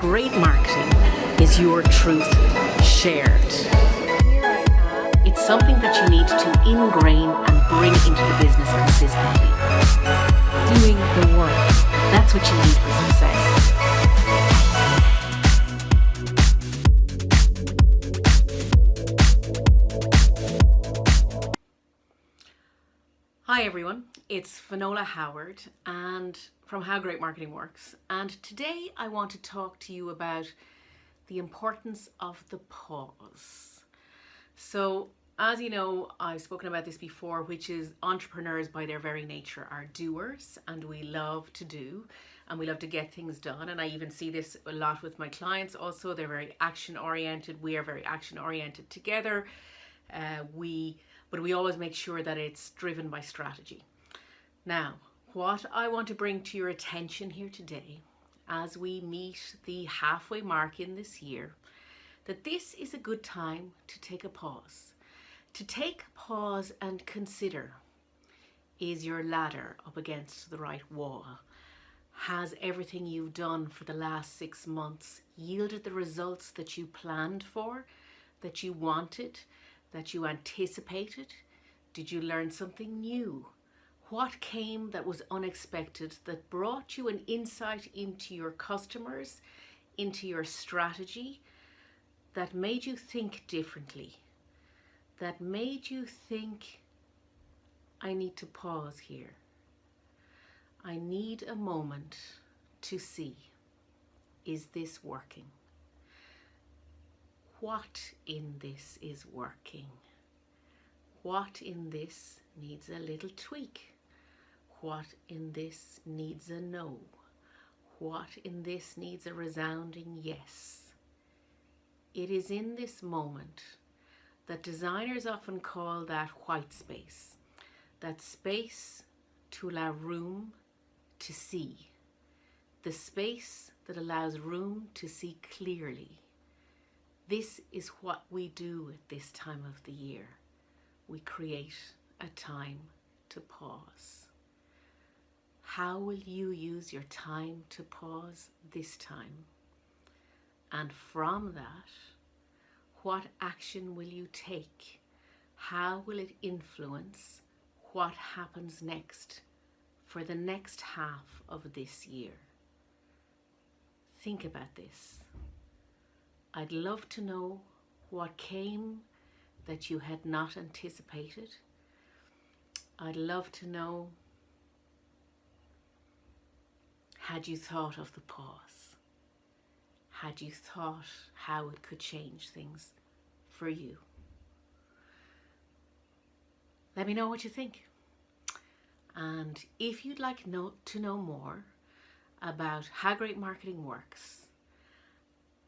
Great marketing is your truth shared. It's something that you need to ingrain and bring into the business consistently. Doing the work. That's what you need for success. Hi everyone, it's Finola Howard and from How Great Marketing Works. And today I want to talk to you about the importance of the pause. So as you know I've spoken about this before which is entrepreneurs by their very nature are doers and we love to do and we love to get things done. And I even see this a lot with my clients also. They're very action oriented we are very action oriented together. Uh, we but we always make sure that it's driven by strategy. Now, what I want to bring to your attention here today as we meet the halfway mark in this year, that this is a good time to take a pause. To take a pause and consider, is your ladder up against the right wall? Has everything you've done for the last six months yielded the results that you planned for, that you wanted, that you anticipated? Did you learn something new? What came that was unexpected that brought you an insight into your customers, into your strategy, that made you think differently, that made you think, I need to pause here. I need a moment to see, is this working? what in this is working, what in this needs a little tweak, what in this needs a no, what in this needs a resounding yes. It is in this moment that designers often call that white space, that space to allow room to see, the space that allows room to see clearly, this is what we do at this time of the year. We create a time to pause. How will you use your time to pause this time? And from that, what action will you take? How will it influence what happens next for the next half of this year? Think about this. I'd love to know what came that you had not anticipated. I'd love to know had you thought of the pause? Had you thought how it could change things for you? Let me know what you think. And if you'd like know, to know more about how great marketing works,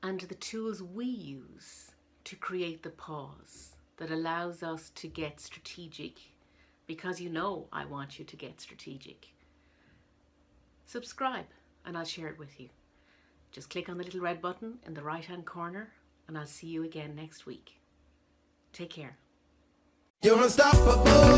and the tools we use to create the pause that allows us to get strategic because you know I want you to get strategic. Subscribe and I'll share it with you. Just click on the little red button in the right hand corner and I'll see you again next week. Take care. You're unstoppable.